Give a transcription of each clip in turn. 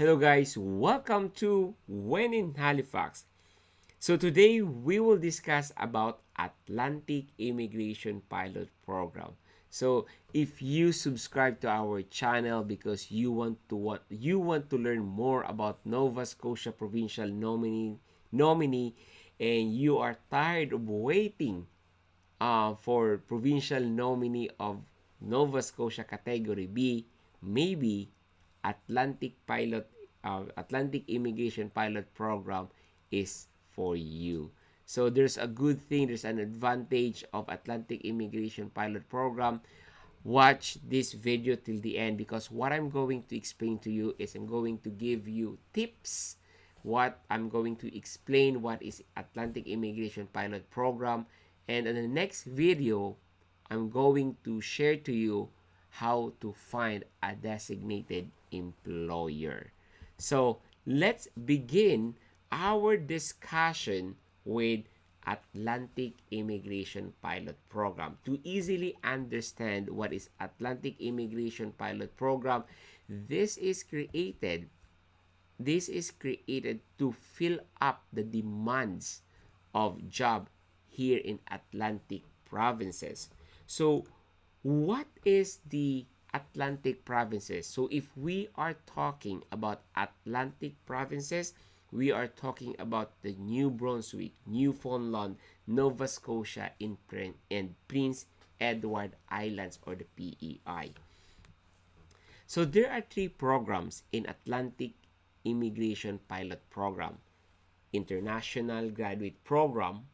Hello guys, welcome to When in Halifax. So today we will discuss about Atlantic Immigration Pilot Program. So if you subscribe to our channel because you want to want you want to learn more about Nova Scotia provincial nominee nominee and you are tired of waiting uh, for provincial nominee of Nova Scotia Category B, maybe Atlantic Pilot uh, Atlantic Immigration Pilot Program is for you. So there's a good thing, there's an advantage of Atlantic Immigration Pilot Program. Watch this video till the end because what I'm going to explain to you is I'm going to give you tips what I'm going to explain what is Atlantic Immigration Pilot Program and in the next video I'm going to share to you how to find a designated employer. So let's begin our discussion with Atlantic Immigration Pilot Program. To easily understand what is Atlantic Immigration Pilot Program, this is created this is created to fill up the demands of job here in Atlantic provinces. So what is the Atlantic provinces? So if we are talking about Atlantic provinces, we are talking about the New Brunswick, Newfoundland, Nova Scotia, in Prin and Prince Edward Islands or the PEI. So there are three programs in Atlantic Immigration Pilot Program. International Graduate Program,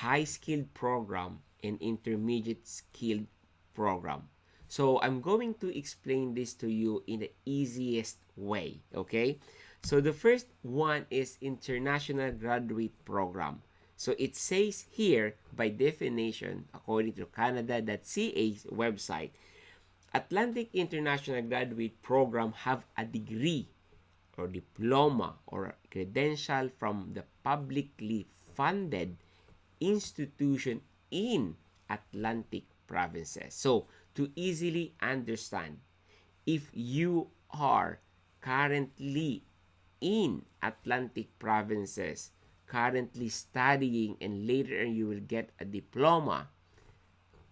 High Skilled Program, and Intermediate Skilled Program. So I'm going to explain this to you in the easiest way, okay? So the first one is International Graduate Program. So it says here, by definition, according to Canada.ca's website, Atlantic International Graduate Program have a degree or diploma or credential from the publicly funded institution in Atlantic provinces. So, to easily understand, if you are currently in Atlantic provinces, currently studying, and later you will get a diploma,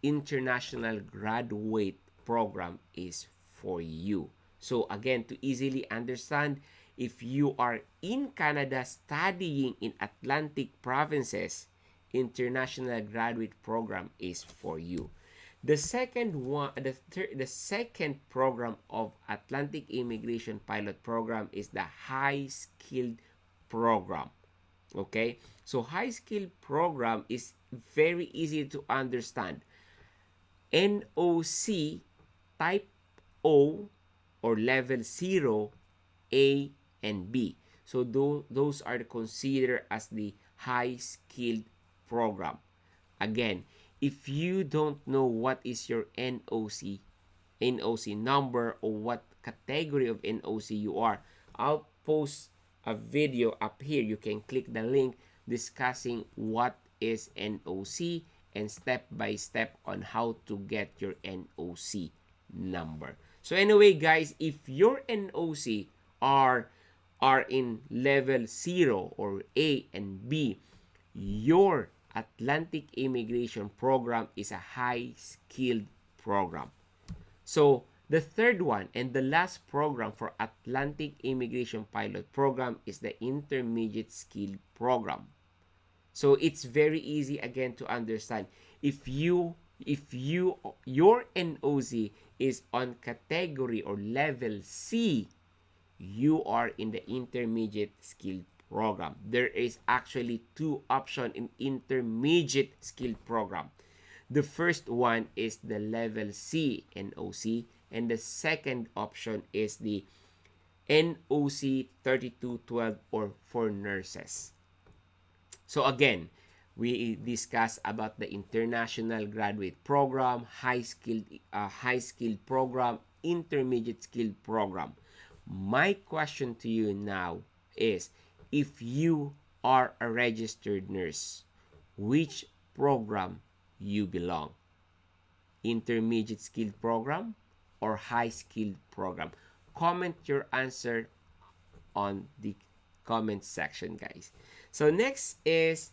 international graduate program is for you. So again, to easily understand, if you are in Canada studying in Atlantic provinces, international graduate program is for you. The second one, the third, the second program of Atlantic Immigration Pilot Program is the High Skilled Program. Okay, so High Skilled Program is very easy to understand. NOC Type O or Level 0, A, and B. So those are considered as the High Skilled Program. Again, if you don't know what is your NOC, NOC number or what category of NOC you are, I'll post a video up here. You can click the link discussing what is NOC and step by step on how to get your NOC number. So anyway, guys, if your NOC are are in level 0 or A and B, your Atlantic Immigration Program is a high-skilled program. So, the third one and the last program for Atlantic Immigration Pilot Program is the Intermediate Skill Program. So, it's very easy again to understand. If you if you your NOC is on category or level C, you are in the intermediate skill program. There is actually two options in intermediate skill program. The first one is the level C NOC and the second option is the NOC 3212 or for nurses. So again, we discuss about the international graduate program, high skilled uh, high skilled program, intermediate skilled program. My question to you now is if you are a registered nurse, which program you belong? Intermediate skilled program or high skilled program? Comment your answer on the comment section, guys. So next is,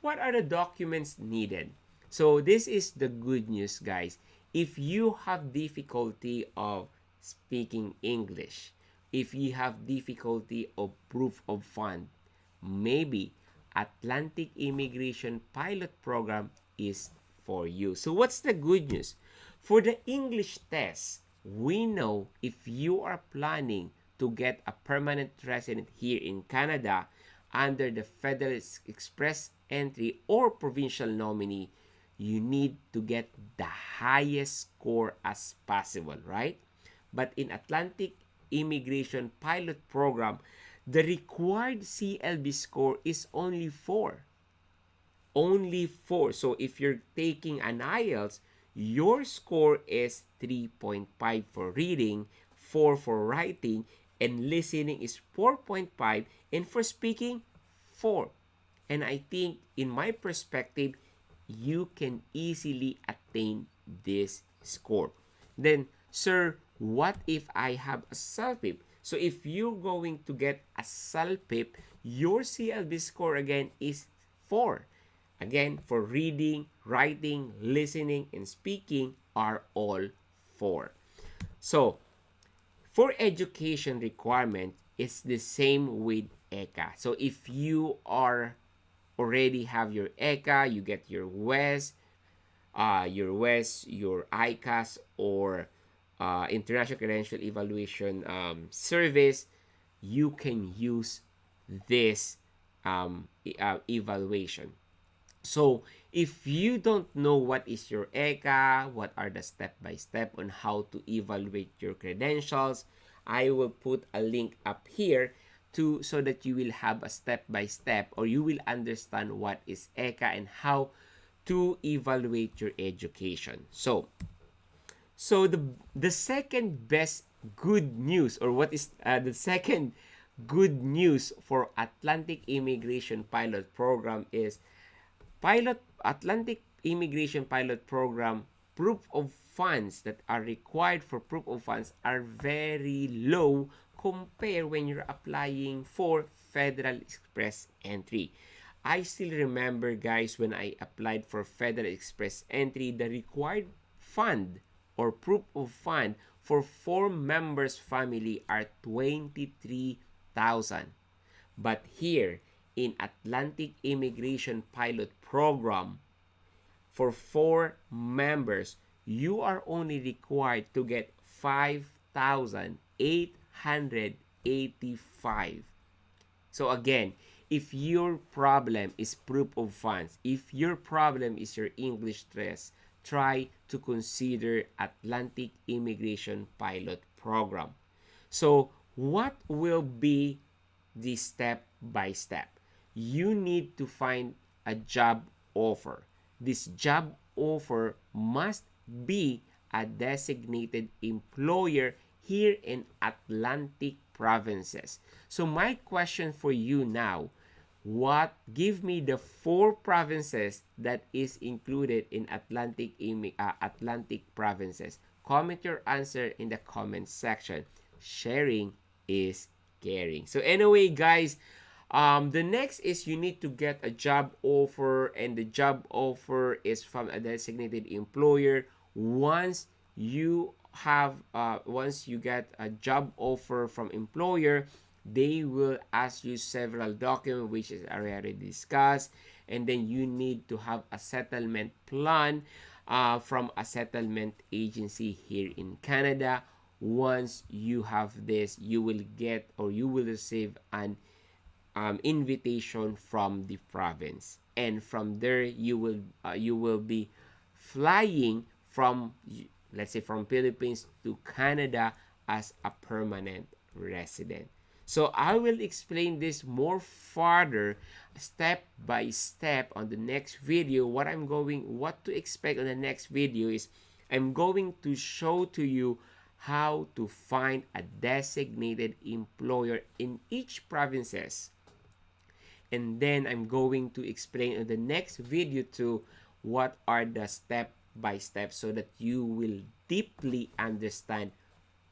what are the documents needed? So this is the good news, guys. If you have difficulty of speaking English, if you have difficulty of proof of fund, maybe Atlantic Immigration Pilot Program is for you. So what's the good news? For the English test, we know if you are planning to get a permanent resident here in Canada under the Federal Express entry or provincial nominee, you need to get the highest score as possible, right? But in Atlantic Immigration Pilot Program, the required CLB score is only 4. Only 4. So if you're taking an IELTS, your score is 3.5 for reading, 4 for writing, and listening is 4.5, and for speaking, 4. And I think, in my perspective, you can easily attain this score. Then, sir, what if I have a CELPIP? So if you're going to get a CELPIP, your CLB score again is 4. Again, for reading, writing, listening, and speaking are all 4. So, for education requirement, it's the same with ECA. So if you are already have your ECA, you get your WES, uh, your WES, your ICAS, or uh, International Credential Evaluation um, Service, you can use this um, e uh, evaluation. So, if you don't know what is your ECA, what are the step-by-step -step on how to evaluate your credentials, I will put a link up here to so that you will have a step-by-step -step, or you will understand what is ECA and how to evaluate your education. So, so the the second best good news or what is uh, the second good news for Atlantic Immigration Pilot Program is pilot Atlantic Immigration Pilot Program proof of funds that are required for proof of funds are very low compared when you're applying for Federal Express entry. I still remember guys when I applied for Federal Express entry the required fund or proof of fund for four members family are 23,000. But here in Atlantic Immigration Pilot Program, for four members, you are only required to get 5,885. So again, if your problem is proof of funds, if your problem is your English stress, try to consider Atlantic Immigration Pilot Program. So, what will be the step by step? You need to find a job offer. This job offer must be a designated employer here in Atlantic provinces. So my question for you now, what? Give me the four provinces that is included in Atlantic uh, Atlantic provinces. Comment your answer in the comment section. Sharing is caring. So anyway guys um the next is you need to get a job offer and the job offer is from a designated employer. Once you have uh once you get a job offer from employer they will ask you several documents which is already discussed and then you need to have a settlement plan uh, from a settlement agency here in Canada. Once you have this you will get or you will receive an um, invitation from the province. And from there you will uh, you will be flying from let's say from Philippines to Canada as a permanent resident so I will explain this more further step by step on the next video. What I'm going, what to expect on the next video is I'm going to show to you how to find a designated employer in each provinces. And then I'm going to explain in the next video to what are the step by step so that you will deeply understand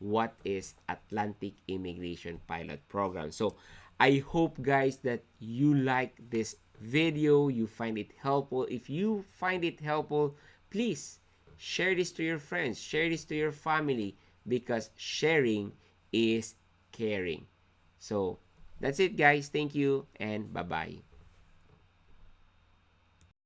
what is Atlantic Immigration Pilot Program. So I hope guys that you like this video, you find it helpful. If you find it helpful, please share this to your friends, share this to your family because sharing is caring. So that's it guys. Thank you and bye-bye.